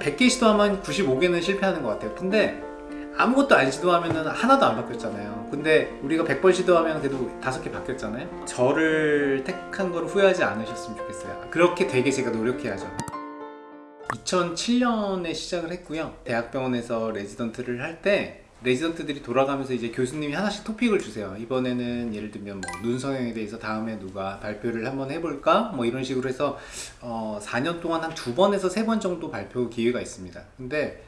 100개 시도하면 95개는 실패하는 것 같아요. 근데 아무것도 안 시도하면 하나도 안 바뀌었잖아요. 근데 우리가 100번 시도하면 그래도 5개 바뀌었잖아요. 저를 택한 걸 후회하지 않으셨으면 좋겠어요. 그렇게 되게 제가 노력해야죠. 2007년에 시작을 했고요. 대학병원에서 레지던트를 할 때 레지던트들이 돌아가면서 이제 교수님이 하나씩 토픽을 주세요. 이번에는 예를 들면 뭐 눈성형에 대해서 다음에 누가 발표를 한번 해볼까? 뭐 이런 식으로 해서 어 4년 동안 한 두 번에서 세 번 정도 발표 기회가 있습니다. 근데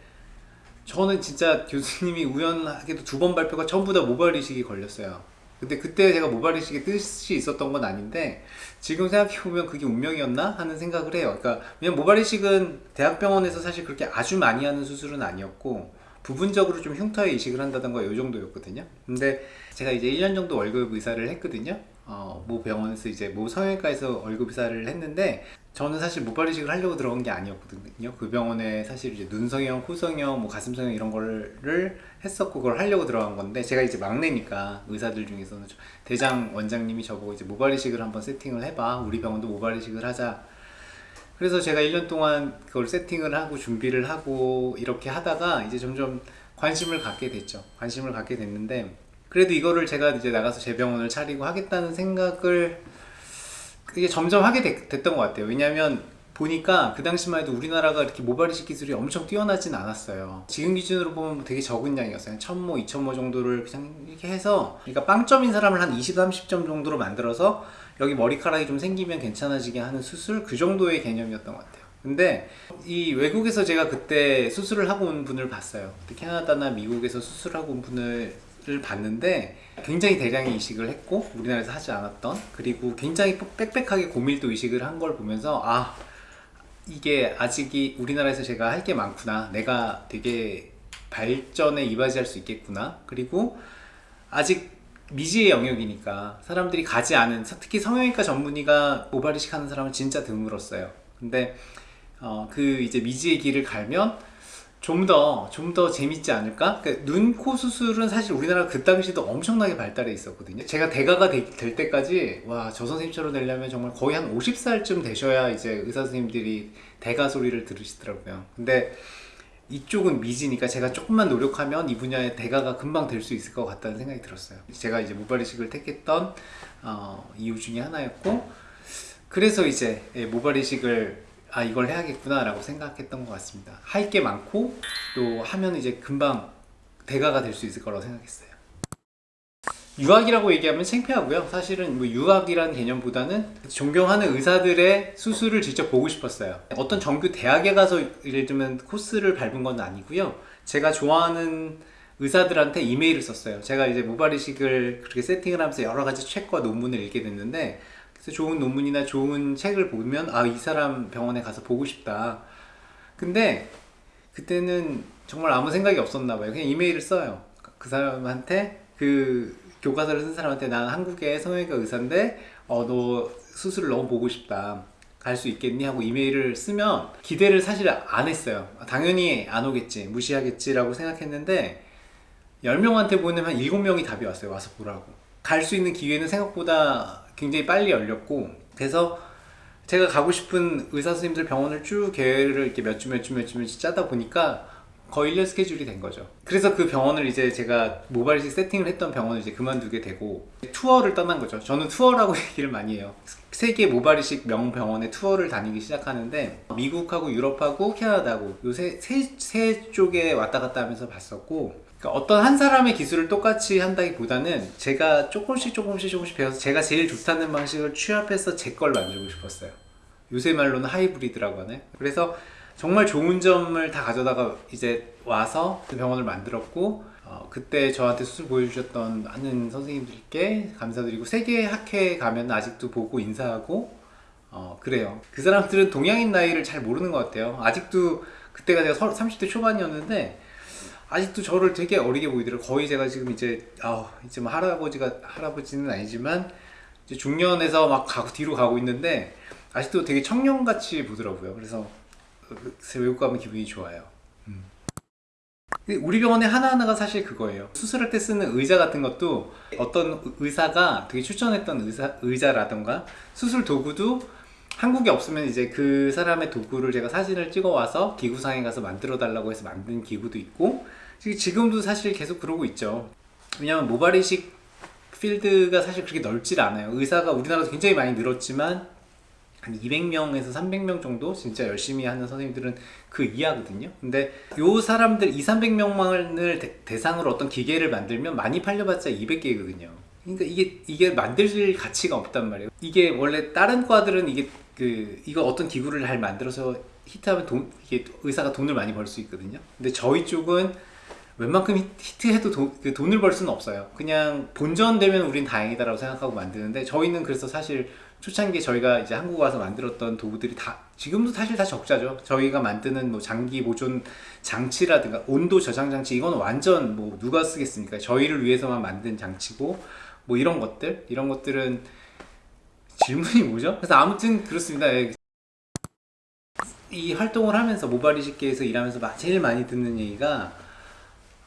저는 진짜 교수님이 우연하게도 두 번 발표가 전부 다 모발 이식이 걸렸어요. 근데 그때 제가 모발 이식의 뜻이 있었던 건 아닌데 지금 생각해보면 그게 운명이었나? 하는 생각을 해요. 그러니까 왜냐면 모발 이식은 대학병원에서 사실 그렇게 아주 많이 하는 수술은 아니었고 부분적으로 좀 흉터에 이식을 한다던가 이 정도였거든요. 근데 제가 이제 1년 정도 월급 의사를 했거든요. 어, 모 병원에서 이제 모 성형외과에서 월급 의사를 했는데 저는 사실 모발 이식을 하려고 들어간 게 아니었거든요. 그 병원에 사실 이제 눈 성형, 코 성형, 뭐 가슴 성형 이런 거를 했었고 그걸 하려고 들어간 건데 제가 이제 막내니까 의사들 중에서는 대장 원장님이 저보고 이제 모발 이식을 한번 세팅을 해봐. 우리 병원도 모발 이식을 하자 그래서 제가 1년 동안 그걸 세팅을 하고 준비를 하고 이렇게 하다가 이제 점점 관심을 갖게 됐죠. 관심을 갖게 됐는데 그래도 이거를 제가 이제 나가서 제 병원을 차리고 하겠다는 생각을 이게 점점 하게 됐, 던것 같아요. 왜냐하면 보니까 그 당시만 해도 우리나라가 이렇게 모발 이식 기술이 엄청 뛰어나진 않았어요. 지금 기준으로 보면 되게 적은 양이었어요. 1000모, 2000모 정도를 그냥 이렇게 해서 그러니까 빵점인 사람을 한 20, 30점 정도로 만들어서 여기 머리카락이 좀 생기면 괜찮아지게 하는 수술 그 정도의 개념이었던 것 같아요. 근데 이 외국에서 제가 그때 수술을 하고 온 분을 봤어요. 캐나다나 미국에서 수술하고 온 분을 봤는데 굉장히 대량의 이식을 했고 우리나라에서 하지 않았던 그리고 굉장히 빽빽하게 고밀도 이식을 한 걸 보면서 아 이게 아직이 우리나라에서 제가 할 게 많구나. 내가 되게 발전에 이바지할 수 있겠구나. 그리고 아직 미지의 영역이니까 사람들이 가지 않은 특히 성형외과 전문의가 모발이식 하는 사람은 진짜 드물었어요. 근데 어, 그 이제 미지의 길을 갈면 좀 더 좀 더 재밌지 않을까? 그러니까 눈, 코 수술은 사실 우리나라 그 당시도 엄청나게 발달해 있었거든요. 제가 대가가 되, 될 때까지 와 저 선생님처럼 되려면 정말 거의 한 50살쯤 되셔야 이제 의사 선생님들이 대가 소리를 들으시더라고요. 근데 이쪽은 미지니까 제가 조금만 노력하면 이 분야의 대가가 금방 될 수 있을 것 같다는 생각이 들었어요. 제가 이제 모발이식을 택했던 어, 이유 중에 하나였고 그래서 이제 예, 모발이식을 아 이걸 해야겠구나 라고 생각했던 것 같습니다. 할 게 많고 또 하면 이제 금방 대가가 될 수 있을 거라고 생각했어요 유학이라고 얘기하면 창피하고요. 사실은 뭐 유학이라는 개념보다는 존경하는 의사들의 수술을 직접 보고 싶었어요. 어떤 정규 대학에 가서 예를 들면 코스를 밟은 건 아니고요. 제가 좋아하는 의사들한테 이메일을 썼어요. 제가 이제 모발이식을 그렇게 세팅을 하면서 여러 가지 책과 논문을 읽게 됐는데 그래서 좋은 논문이나 좋은 책을 보면 아 이 사람 병원에 가서 보고 싶다. 근데 그때는 정말 아무 생각이 없었나 봐요. 그냥 이메일을 써요. 그 사람한테 그 교과서를 쓴 사람한테 난 한국의 성형외과 의사인데 어 너 수술을 너무 보고 싶다. 갈 수 있겠니? 하고 이메일을 쓰면 기대를 사실 안 했어요. 당연히 안 오겠지 무시하겠지 라고 생각했는데 10명한테 보내면 한 7명이 답이 왔어요 와서 보라고. 갈 수 있는 기회는 생각보다 굉장히 빨리 열렸고 그래서 제가 가고 싶은 의사 선생님들 병원을 쭉 계획을 이렇게 몇 주 몇 주 몇 주 몇 주 짜다 보니까 거의 1년 스케줄이 된 거죠. 그래서 그 병원을 이제 제가 모발이식 세팅을 했던 병원을 이제 그만두게 되고 투어를 떠난 거죠. 저는 투어라고 얘기를 많이 해요. 세계 모발이식 명병원에 투어를 다니기 시작하는데 미국하고 유럽하고 캐나다하고 요새 세, 세 쪽에 왔다 갔다 하면서 봤었고 그러니까 어떤 한 사람의 기술을 똑같이 한다기보다는 제가 조금씩 조금씩 조금씩 배워서 제가 제일 좋다는 방식을 취합해서 제 걸 만들고 싶었어요. 요새 말로는 하이브리드라고 하네. 그래서 정말 좋은 점을 다 가져다가 이제 와서 그 병원을 만들었고 어, 그때 저한테 수술 보여주셨던 많은 선생님들께 감사드리고 세계 학회에 가면 아직도 보고 인사하고 어, 그래요. 그 사람들은 동양인 나이를 잘 모르는 것 같아요. 아직도 그때가 제가 30대 초반이었는데 아직도 저를 되게 어리게 보이더라고요. 거의 제가 지금 이제 아 이제 뭐 할아버지가 할아버지는 아니지만 중년에서 막 가고 뒤로 가고 있는데 아직도 되게 청년같이 보더라고요. 그래서 외국 가면 기분이 좋아요 음. 우리 병원에 하나하나가 사실 그거예요 수술할 때 쓰는 의자 같은 것도 어떤 의사가 되게 추천했던 의사, 의자라던가 수술 도구도 한국에 없으면 이제 그 사람의 도구를 제가 사진을 찍어 와서 기구상에 가서 만들어 달라고 해서 만든 기구도 있고 지- 지금도 사실 계속 그러고 있죠. 왜냐면 모발 이식 필드가 사실 그렇게 넓질 않아요. 의사가 우리나라도 굉장히 많이 늘었지만 한 200명에서 300명 정도 진짜 열심히 하는 선생님들은 그 이하거든요. 근데 요 사람들 2, 300명만을 대상으로 어떤 기계를 만들면 많이 팔려봤자 200개거든요. 그러니까 이게 이게 만들 가치가 없단 말이에요. 이게 원래 다른 과들은 이게 그 이거 어떤 기구를 잘 만들어서 히트하면 돈 이게 의사가 돈을 많이 벌 수 있거든요. 근데 저희 쪽은 웬만큼 히- 히트해도 돈, 그 돈을 벌 수는 없어요. 그냥 본전되면 우린 다행이다 라고 생각하고 만드는데 저희는 그래서 사실 초창기에 저희가 이제 한국 와서 만들었던 도구들이 다 지금도 사실 다 적자죠. 저희가 만드는 뭐 장기 보존 장치라든가 온도 저장 장치 이건 완전 뭐 누가 쓰겠습니까? 저희를 위해서만 만든 장치고 뭐 이런 것들 이런 것들은 질문이 뭐죠? 그래서 아무튼 그렇습니다. 예. 이 활동을 하면서 모발 이식계에서 일하면서 마- 제일 많이 듣는 얘기가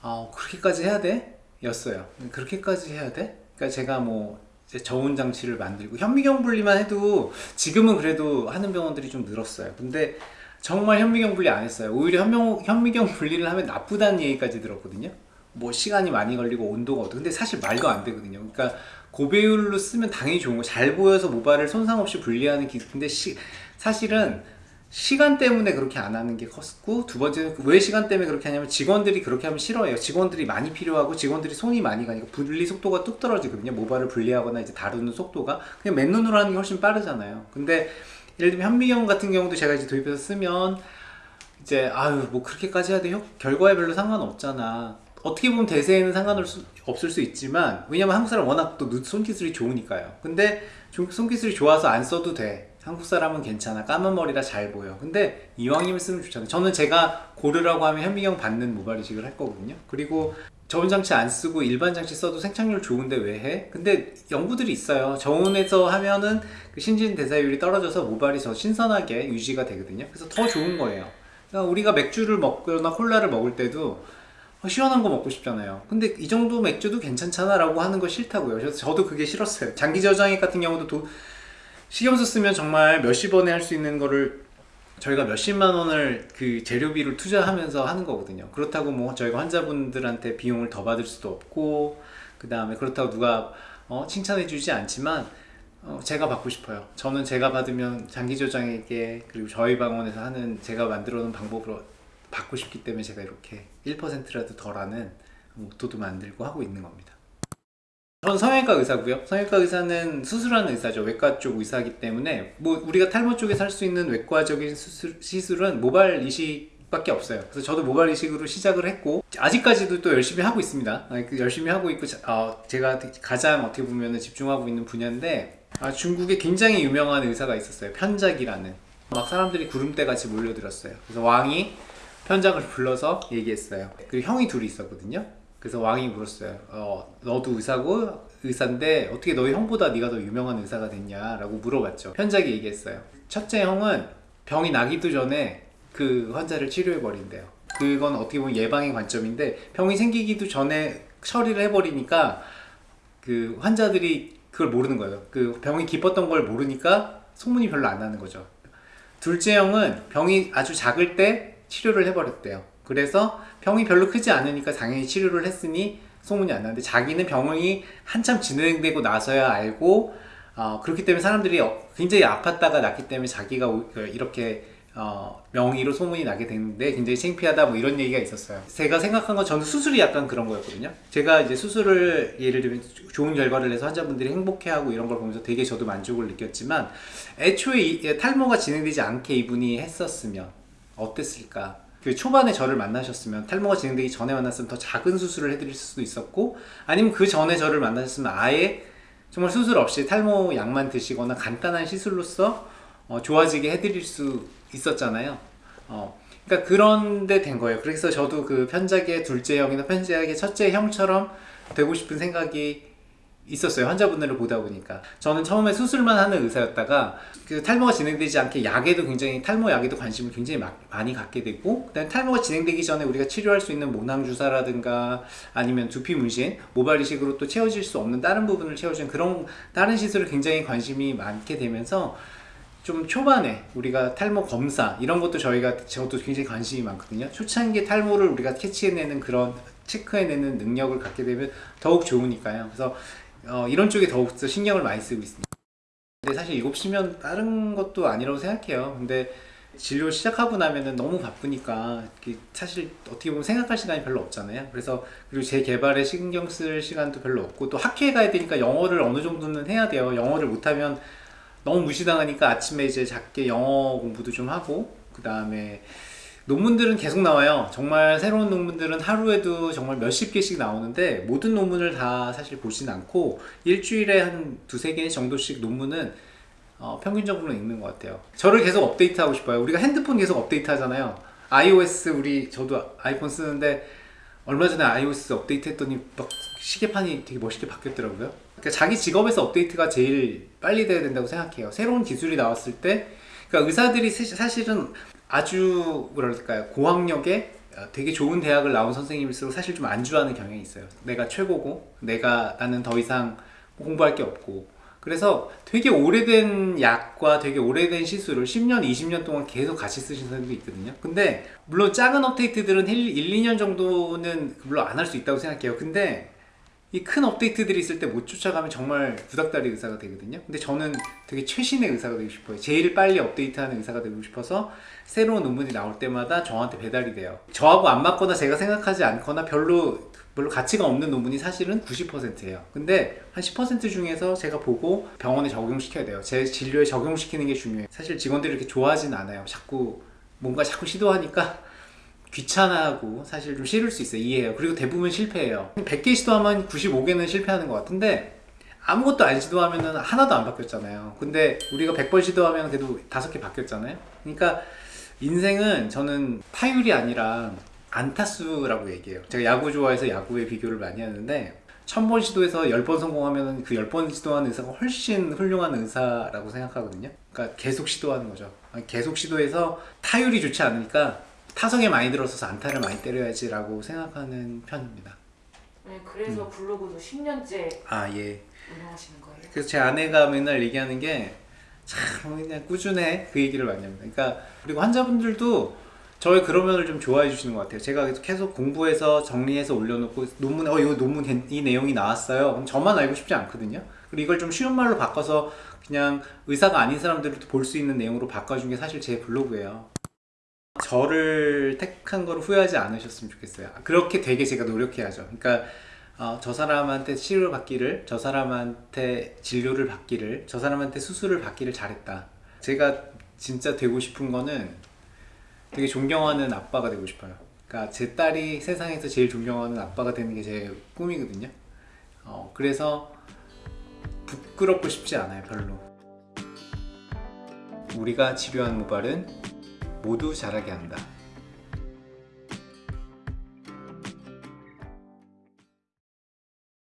아 그렇게까지 해야 돼? 였어요. 그렇게까지 해야 돼? 그러니까 제가 뭐 저온 장치를 만들고 현미경 분리만 해도 지금은 그래도 하는 병원들이 좀 늘었어요. 근데 정말 현미경 분리 안 했어요. 오히려 현명, 현미경 분리를 하면 나쁘다는 얘기까지 들었거든요. 뭐 시간이 많이 걸리고 온도가 어떻고 근데 사실 말도 안 되거든요. 그러니까 고배율로 쓰면 당연히 좋은 거. 잘 보여서 모발을 손상 없이 분리하는 기술. 근데 시, 사실은 시간 때문에 그렇게 안 하는 게 컸고 두 번째는 왜 시간 때문에 그렇게 하냐면 직원들이 그렇게 하면 싫어해요. 직원들이 많이 필요하고 직원들이 손이 많이 가니까 분리 속도가 뚝 떨어지거든요. 모발을 분리하거나 이제 다루는 속도가 그냥 맨눈으로 하는 게 훨씬 빠르잖아요. 근데 예를 들면 현미경 같은 경우도 제가 이제 도입해서 쓰면 이제 아유 뭐 그렇게까지 해야 돼 효- 결과에 별로 상관없잖아 어떻게 보면 대세에는 상관없을 수 있지만 왜냐면 한국 사람 워낙 또 눈- 손기술이 좋으니까요 근데 좀 손기술이 좋아서 안 써도 돼 한국 사람은 괜찮아 까만 머리라 잘 보여 근데 이왕이면 쓰면 좋잖아요 저는 제가 고르라고 하면 현미경 받는 모발 이식을 할 거거든요 그리고 저온 장치 안 쓰고 일반 장치 써도 생착률 좋은데 왜 해? 근데 연구들이 있어요. 저온에서 하면은 그 신진 대사율이 떨어져서 모발이 더 신선하게 유지가 되거든요. 그래서 더 좋은 거예요. 그러니까 우리가 맥주를 먹거나 콜라를 먹을 때도 어, 시원한 거 먹고 싶잖아요. 근데 이 정도 맥주도 괜찮잖아 라고 하는 거 싫다고요. 저도 그게 싫었어요. 장기 저장액 같은 경우도 도- 식염수 쓰면 정말 몇십 원에 할 수 있는 거를 저희가 몇십만 원을 그 재료비를 투자하면서 하는 거거든요. 그렇다고 뭐 저희가 환자분들한테 비용을 더 받을 수도 없고 그 다음에 그렇다고 누가 어, 칭찬해 주지 않지만 어, 제가 받고 싶어요. 저는 제가 받으면 장기 조장에게 그리고 저희 방언에서 하는 제가 만들어 놓은 방법으로 받고 싶기 때문에 제가 이렇게 1%라도 덜하는 목도도 만들고 하고 있는 겁니다. 저는 성형외과 의사고요. 성형외과 의사는 수술하는 의사죠. 외과 쪽 의사이기 때문에 뭐 우리가 탈모 쪽에서 할수 있는 외과적인 수술, 시술은 모발 이식 밖에 없어요. 그래서 저도 모발 이식으로 시작을 했고 아직까지도 또 열심히 하고 있습니다. 아, 그 열심히 하고 있고 자- 어, 제가 가장 어떻게 보면 집중하고 있는 분야인데 아, 중국에 굉장히 유명한 의사가 있었어요. 편작이라는 막 사람들이 구름대 같이 몰려들었어요. 그래서 왕이 편작을 불러서 얘기했어요. 그 형이 둘이 있었거든요. 그래서 왕이 물었어요. 어, 너도 의사고 의사인데 어떻게 너희 형보다 네가 더 유명한 의사가 됐냐 라고 물어봤죠. 편작이 얘기했어요. 첫째 형은 병이 나기도 전에 그 환자를 치료해 버린대요. 그건 어떻게 보면 예방의 관점인데 병이 생기기도 전에 처리를 해버리니까 그 환자들이 그걸 모르는 거예요. 그 병이 깊었던 걸 모르니까 소문이 별로 안 나는 거죠. 둘째 형은 병이 아주 작을 때 치료를 해버렸대요. 그래서 병이 별로 크지 않으니까 당연히 치료를 했으니 소문이 안 나는데 자기는 병이 한참 진행되고 나서야 알고 어, 그렇기 때문에 사람들이 어, 굉장히 아팠다가 낫기 때문에 자기가 오- 그 이렇게 어, 명의로 소문이 나게 됐는데 굉장히 창피하다 뭐 이런 얘기가 있었어요. 제가 생각한 건 저는 수술이 약간 그런 거였거든요. 제가 이제 수술을 예를 들면 좋은 결과를 내서 환자분들이 행복해하고 이런 걸 보면서 되게 저도 만족을 느꼈지만 애초에 이- 탈모가 진행되지 않게 이분이 했었으면 어땠을까? 그 초반에 저를 만나셨으면 탈모가 진행되기 전에 만났으면 더 작은 수술을 해드릴 수도 있었고 아니면 그 전에 저를 만나셨으면 아예 정말 수술 없이 탈모 약만 드시거나 간단한 시술로서 어, 좋아지게 해드릴 수 있었잖아요. 어, 그러니까 그런데 된 거예요. 그래서 저도 그 편작의 둘째 형이나 편작의 첫째 형처럼 되고 싶은 생각이 있었어요. 환자분들을 보다 보니까. 저는 처음에 수술만 하는 의사였다가 그 탈모가 진행되지 않게 약에도 굉장히 탈모 약에도 관심을 굉장히 마- 많이 갖게 되고 그다음에 탈모가 진행되기 전에 우리가 치료할 수 있는 모낭 주사라든가 아니면 두피 문신, 모발 이식으로 또 채워질 수 없는 다른 부분을 채워주는 그런 다른 시술을 굉장히 관심이 많게 되면서 좀 초반에 우리가 탈모 검사 이런 것도 저희가 저도 굉장히 관심이 많거든요. 초창기 탈모를 우리가 캐치해내는 그런 체크해내는 능력을 갖게 되면 더욱 좋으니까요. 그래서 어, 이런 쪽에 더욱더 신경을 많이 쓰고 있습니다. 근데 사실 7시면 다른 것도 아니라고 생각해요. 근데 진료 시작하고 나면은 너무 바쁘니까 사실 어떻게 보면 생각할 시간이 별로 없잖아요. 그래서 그리고 제 개발에 신경 쓸 시간도 별로 없고 또 학회에 가야 되니까 영어를 어느 정도는 해야 돼요. 영어를 못하면 너무 무시당하니까 아침에 이제 작게 영어 공부도 좀 하고 그 다음에 논문들은 계속 나와요. 정말 새로운 논문들은 하루에도 정말 몇십 개씩 나오는데 모든 논문을 다 사실 보진 않고 일주일에 한 두세 개 정도씩 논문은 어, 평균적으로 읽는 것 같아요. 저를 계속 업데이트하고 싶어요. 우리가 핸드폰 계속 업데이트 하잖아요. iOS 우리 저도 아이폰 쓰는데 얼마 전에 iOS 업데이트 했더니 막 시계판이 되게 멋있게 바뀌었더라고요. 그러니까 자기 직업에서 업데이트가 제일 빨리 돼야 된다고 생각해요. 새로운 기술이 나왔을 때, 그러니까 의사들이 사- 사실은 아주 뭐랄까요 고학력에 어, 되게 좋은 대학을 나온 선생님일수록 사실 좀 안주하는 경향이 있어요. 내가 최고고, 내가 나는 더 이상 공부할 게 없고. 그래서 되게 오래된 약과 되게 오래된 시술을 10년, 20년 동안 계속 같이 쓰신 사람도 있거든요. 근데 물론 작은 업데이트들은 1, 1 2년 정도는 물론 안 할 수 있다고 생각해요. 근데 이 큰 업데이트들이 있을 때 못 쫓아가면 정말 구닥다리 의사가 되거든요. 근데 저는 되게 최신의 의사가 되고 싶어요. 제일 빨리 업데이트하는 의사가 되고 싶어서 새로운 논문이 나올 때마다 저한테 배달이 돼요. 저하고 안 맞거나 제가 생각하지 않거나 별로 별로 가치가 없는 논문이 사실은 90%예요. 근데 한 10% 중에서 제가 보고 병원에 적용시켜야 돼요. 제 진료에 적용시키는 게 중요해요. 사실 직원들이 이렇게 좋아하진 않아요. 자꾸 뭔가 자꾸 시도하니까 귀찮아하고 사실 좀 싫을 수 있어요. 이해해요. 그리고 대부분 실패해요. 100개 시도하면 95개는 실패하는 것 같은데 아무것도 안 시도하면 하나도 안 바뀌었잖아요. 근데 우리가 100번 시도하면 그래도 5개 바뀌었잖아요. 그러니까 인생은 저는 타율이 아니라 안타수라고 얘기해요. 제가 야구 좋아해서 야구에 비교를 많이 하는데 1000번 시도해서 10번 성공하면 그 10번 시도하는 의사가 훨씬 훌륭한 의사라고 생각하거든요. 그러니까 계속 시도하는 거죠. 계속 시도해서 타율이 좋지 않으니까 타석에 많이 들어서서 안타를 많이 때려야지라고 생각하는 편입니다. 네, 그래서 블로그도 10년째 아 예. 운영하시는 거예요? 그래서 제 아내가 맨날 얘기하는 게 참 그냥 꾸준해 그 얘기를 많이 합니다. 그러니까 그리고 환자분들도 저의 그런 면을 좀 좋아해 주시는 것 같아요. 제가 계속 공부해서 정리해서 올려놓고 논문에 어 이거 논문 된- 이 내용이 나왔어요. 그럼 저만 알고 싶지 않거든요. 그리고 이걸 좀 쉬운 말로 바꿔서 그냥 의사가 아닌 사람들도 볼 수 있는 내용으로 바꿔준 게 사실 제 블로그예요. 저를 택한 걸 후회하지 않으셨으면 좋겠어요. 그렇게 되게 제가 노력해야죠. 그러니까 어, 저 사람한테 치료를 받기를, 저 사람한테 진료를 받기를, 저 사람한테 수술을 받기를 잘했다. 제가 진짜 되고 싶은 거는 되게 존경하는 아빠가 되고 싶어요. 그러니까 제 딸이 세상에서 제일 존경하는 아빠가 되는 게 제 꿈이거든요. 어, 그래서 부끄럽고 싶지 않아요, 별로. 우리가 치료한 모발은 모두 자라게 한다.